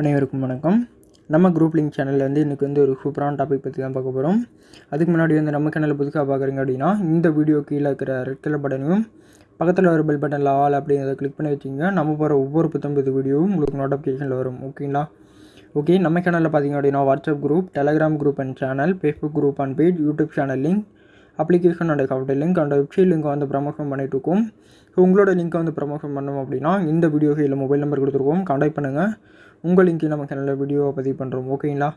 அனைவருக்கும் வணக்கம். நம்ம குரூப் லிங்க் சேனலில் வந்து இன்றைக்கி வந்து ஒரு சூப்பரான டாபிக் பற்றி தான் பார்க்க போகிறோம் அதுக்கு முன்னாடி வந்து நம்ம சேனலில் புதுசாக பார்க்குறீங்க அப்படின்னா இந்த வீடியோ கீழே இருக்கிற ரெட் கலர் பட்டனையும் பக்கத்தில் ஒரு பெல் பட்டனில் ஆல் அப்படிங்கிறத கிளிக் பண்ணி வச்சிங்க. நம்ம போகிற ஒவ்வொரு புத்தம் வீடியோவும் உங்களுக்கு நோட்டிஃபிகேஷனில் வரும். ஓகேங்களா ஓகே நம்ம சேனலில் பார்த்தீங்க அப்படின்னா WhatsApp group Telegram group and channel Facebook group and page YouTube channel link application and software link and website link வந்து ப்ரமோஷன் பண்ணிட்டு இருக்கோம். ஸோ உங்களோட லிங்க்கை வந்து ப்ரமோஷன் பண்ணோம் அப்படின்னா இந்த வீடியோ கையில் மொபைல் நம்பர் கொடுத்துருக்கோம். கான்டாக்ட் பண்ணுங்கள் உங்கள் லிங்க்கு நம்ம சேனலில் வீடியோவை பதிவு பண்ணுறோம் ஓகேங்களா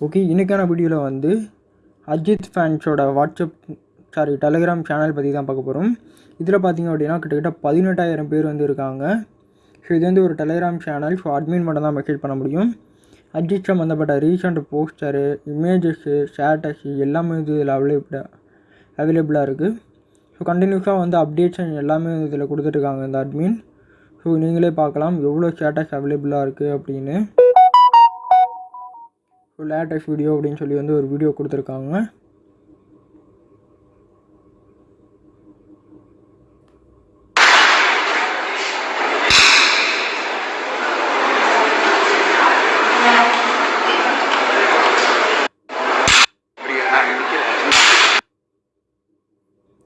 ஓகே இன்றைக்கான வீடியோவில் வந்து அஜித் ஃபேன்ஸோட வாட்ஸ்அப் சாரி டெலகிராம் சேனல் பற்றி தான் பார்க்க போகிறோம் இதில் பார்த்திங்க அப்படின்னா கிட்டத்தட்ட பதினெட்டாயிரம் பேர் வந்து இருக்காங்க. ஸோ இது வந்து ஒரு டெலகிராம் சேனல் ஸோ அட்மின் மட்டும் தான் மெசேஜ் பண்ண முடியும். அஜித் சம்மந்தப்பட்ட ரீசெண்ட் போஸ்டரு இமேஜஸ்ஸு ஸ்டேட்டஸு எல்லாமே வந்து இதில் அவைலபிளாக அவைலபிளாக இருக்குது ஸோ கண்டினியூஸாக வந்து அப்டேட்ஸ் எல்லாமே இதில் கொடுத்துட்ருக்காங்க இந்த அட்மின் ஸோ நீங்களே பார்க்கலாம். எவ்வளோ ஸ்டேட்டஸ் அவைலபிளாக இருக்குது அப்படின்னு. ஸோ லேட்டஸ்ட் வீடியோ அப்படின்னு சொல்லி வந்து ஒரு வீடியோ கொடுத்துருக்காங்க.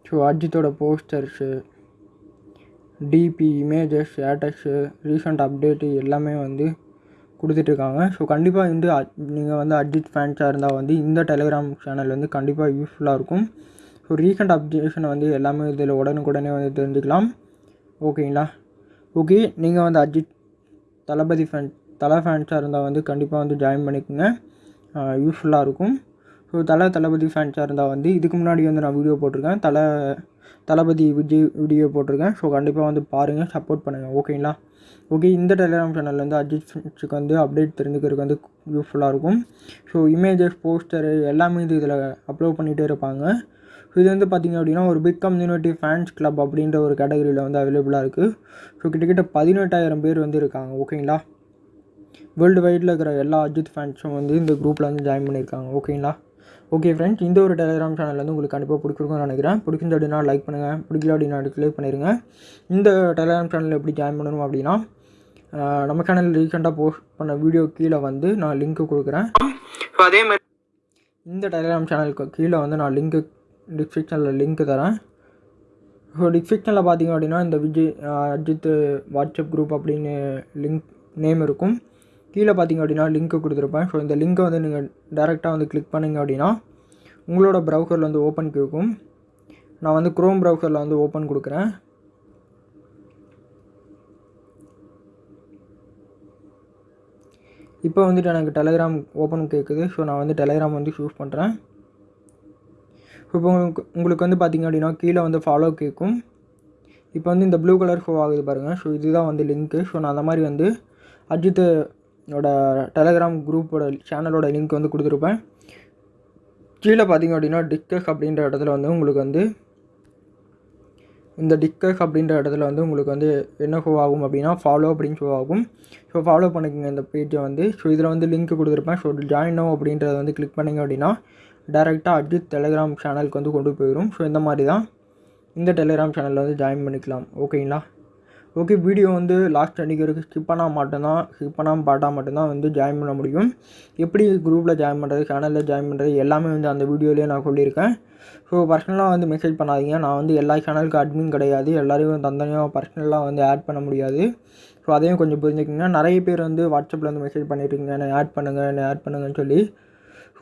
ஸோ அஜித்தோட posters DP images status recent update எல்லாமே வந்து கொடுத்துட்ருக்காங்க. ஸோ கண்டிப்பாக வந்து நீங்கள் வந்து அஜித் ஃபேன்ஸாக இருந்தால் வந்து இந்த டெலிகிராம் சேனல் வந்து கண்டிப்பாக யூஸ்ஃபுல்லாக இருக்கும். ஸோ ரீசெண்ட் அப்டேஷனை வந்து எல்லாமே இதில் உடனுக்குடனே வந்து தெரிஞ்சுக்கலாம். ஓகேங்களா ஓகே நீங்கள் வந்து அஜித் தளபதி ஃபேன் தலை ஃபேன்ஸாக இருந்தால் வந்து கண்டிப்பாக வந்து ஜாயின் பண்ணிக்கோங்க. யூஸ்ஃபுல்லாக இருக்கும். ஸோ தலை தளபதி ஃபேன்ஸாக இருந்தால் வந்து இதுக்கு முன்னாடி வந்து நான் வீடியோ போட்டிருக்கேன். தலை தளபதி விஜய் வீடியோ போட்டிருக்கேன். ஸோ கண்டிப்பாக வந்து பாருங்கள் சப்போர்ட் பண்ணுங்கள் ஓகேங்களா ஓகே இந்த டெலிகிராம் சேனலில் வந்து அஜித் ஃபேன்ஸுக்கு வந்து அப்டேட் தெரிஞ்சுக்கிறதுக்கு வந்து யூஸ்ஃபுல்லாக இருக்கும். ஸோ இமேஜஸ் போஸ்டரு எல்லாமே இது இதில் அப்லோட் பண்ணிகிட்டே இருப்பாங்க. ஸோ இது வந்து பார்த்திங்க அப்படின்னா ஒரு பிக் கம்யூனிட்டி ஃபேன்ஸ் கிளப் அப்படின்ற ஒரு கேட்டகரியில் வந்து அவைலபிளாக இருக்குது ஸோ கிட்டத்தட்ட பதினெட்டாயிரம் பேர் வந்து இருக்காங்க ஓகேங்களா வேர்ல்டு வைடில் இருக்கிற எல்லா அஜித் ஃபேன்ஸும் வந்து இந்த குரூப்பில் வந்து ஜாயின் பண்ணியிருக்காங்க ஓகேங்களா ஓகே ஃப்ரெண்ட்ஸ் இந்த ஒரு டெலிகிராம் சேனல் வந்து உங்களுக்கு கண்டிப்பாக பிடிச்சிருக்கும்னு நினைக்கிறேன். பிடிச்சிருந்த அப்படின்னா லைக் பண்ணுங்கள் பிடிக்கல அப்படின்னா டிஸ்லைக் பண்ணிடுங்க இந்த டெலிகிராம் சேனலில் எப்படி ஜாயின் பண்ணணும் அப்படின்னா நம்ம சேனல் ரீசெண்டாக போஸ்ட் பண்ண வீடியோ கீழே வந்து நான் லிங்க்கு கொடுக்குறேன். அதே மாதிரி இந்த டெலிகிராம் சேனலுக்கு கீழே வந்து நான் லிங்க்கு டிஸ்கிரிப்ஷனில் லிங்க் தரேன். ஸோ டிஸ்கிரிப்ஷனில் பார்த்தீங்க அப்படின்னா இந்த விஜய் அஜித் வாட்ஸ்அப் குரூப் அப்படின்னு லிங்க் நேம் இருக்கும். கீழே பார்த்தீங்க அப்படின்னா லிங்க்கு கொடுத்துருப்பேன். ஸோ இந்த லிங்க்கை வந்து நீங்கள் டேரெக்டாக வந்து கிளிக் பண்ணிங்க அப்படின்னா உங்களோட ப்ரௌசரில் வந்து ஓப்பன் கேட்கும் நான் வந்து க்ரோம் ப்ரௌசரில் வந்து ஓப்பன் கொடுக்குறேன். இப்போ வந்துட்டு எனக்கு டெலகிராம் ஓப்பன் கேட்குது ஸோ நான் வந்து டெலகிராம் வந்து சூஸ் பண்ணுறேன் இப்போ உங்களுக்கு உங்களுக்கு வந்து பார்த்திங்க அப்படின்னா கீழே வந்து ஃபாலோ கேட்கும் இப்போ வந்து இந்த ப்ளூ கலர் ஷோ ஆகுது பாருங்கள் ஸோ இதுதான் வந்து லிங்க்கு ஸோ நான் அந்த மாதிரி வந்து அஜித் என்னோட டெலகிராம் குரூப்போட சேனலோட லிங்க் வந்து கொடுத்துருப்பேன். கீழே பார்த்தீங்க அப்படின்னா டிக்கஸ் அப்படின்ற இடத்துல வந்து உங்களுக்கு வந்து இந்த டிக்கஸ் அப்படின்ற இடத்துல வந்து உங்களுக்கு வந்து என்ன ஷோ ஆகும் அப்படின்னா ஃபாலோ அப்படின்னு ஷோ ஆகும். ஸோ ஃபாலோ பண்ணிக்கோங்க இந்த பேஜை வந்து. ஸோ இதில் வந்து லிங்க் கொடுத்துருப்பேன். ஸோ ஜாயின் நோ அப்படின்றத வந்து கிளிக் பண்ணிங்க அப்படின்னா டேரெக்டாக அஜித் டெலிகிராம் சேனலுக்கு வந்து கொண்டு போயிடும் ஸோ இந்த மாதிரி தான். இந்த டெலிகிராம் சேனலில் வந்து ஜாயின் பண்ணிக்கலாம். ஓகேங்களா ஓகே வீடியோ வந்து லாஸ்ட் அன்றைக்கி வரைக்கும் ஸ்கிப் பண்ணால் மட்டும்தான் ஸ்கிப் பண்ணாமல் பாட்டால் மட்டும்தான் வந்து ஜாயின் பண்ண முடியும். எப்படி குரூப்பில் ஜாயின் பண்ணுறது சேனலில் ஜாயின் பண்ணுறது எல்லாமே வந்து அந்த வீடியோலேயே நான் சொல்லியிருக்கேன். ஸோ பர்சனலாக வந்து மெசேஜ் பண்ணாதீங்க. நான் வந்து எல்லா சேனலுக்கு அட்மின் கிடையாது. எல்லாரையும் தந்தனையாக பர்சனலாக வந்து ஆட் பண்ண முடியாது. ஸோ அதையும் கொஞ்சம் புரிஞ்சுக்கிங்க. நிறைய பேர் வந்து வாட்ஸ்அப்பில் வந்து மெசேஜ் பண்ணியிருக்கீங்க என்னை ஆட் பண்ணுங்கள் என்னை ஆட் பண்ணுங்கன்னு சொல்லி.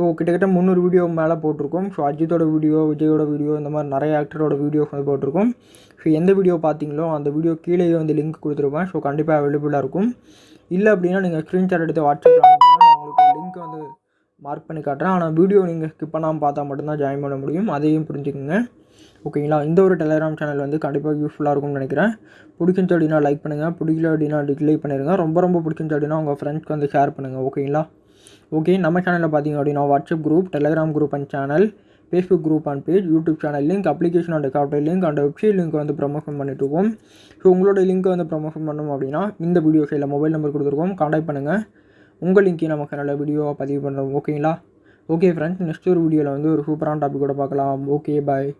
ஸோ கிட்டத்தட்ட முந்நூறு வீடியோ மேலே போட்டிருக்கோம். ஸோ அஜித்தோட வீடியோ விஜயோட வீடியோ இந்த மாதிரி நிறைய ஆக்டரோட வீடியோஸ் வந்து போட்டிருக்கோம். ஸோ எந்த வீடியோ பார்த்தீங்களோ அந்த வீடியோ கீழேயே வந்து லிங்க் கொடுத்துருப்பேன். ஸோ கண்டிப்பாக அவைலபிளாக இருக்கும். இல்லை அப்படின்னா நீங்கள் ஸ்க்ரீன்ஷாட் எடுத்து வாட்ஸ்அப்பில் நான் உங்களுக்கு லிங்க் வந்து மார்க் பண்ணி காட்டுறேன். ஆனால் வீடியோ நீங்கள் ஸ்கிப் பண்ணாமல் பார்த்தா மட்டும்தான் ஜாயின் பண்ண முடியும். அதையும் புரிஞ்சுக்கோங்க. ஓகேங்களா இந்த ஒரு டெலிகிராம் சேனல் வந்து கண்டிப்பாக யூஸ்ஃபுல்லாக இருக்கும்னு நினைக்கிறேன். பிடிச்சிருந்துச்சு அப்படின்னா லைக் பண்ணுங்கள் பிடிக்கல அப்படின்னா டிஸ்லைக் பண்ணிடுங்க ரொம்ப ரொம்ப பிடிச்சிருந்துச்சு அப்படின்னா உங்கள் ஃப்ரெண்ட்ஸ்க்கு வந்து ஷேர் பண்ணுங்கள் ஓகேங்களா ஓகே நம்ம சேனலில் பார்த்தீங்க அப்படின்னா WhatsApp group Telegram group and channel Facebook group and page YouTube channel link application and software link and website link வந்து ப்ரொமோஷன் பண்ணிட்டு இருக்கோம். ஸோ உங்களோட லிங்க்கை வந்து ப்ரொமோஷன் பண்ணணும் அப்படின்னா இந்த வீடியோ சைடில் மொபைல் நம்பர் கொடுத்துருக்கோம். காண்டாக்ட் பண்ணுங்கள் உங்கள் லிங்க்கே நம்ம சேனலில் வீடியோவை பதிவு பண்ணுறோம் ஓகேங்களா ஓகே ஃப்ரெண்ட்ஸ் நெக்ஸ்ட் ஒரு வீடியோவில் வந்து ஒரு சூப்பரான டாபிக் கூட பார்க்கலாம். Okay bye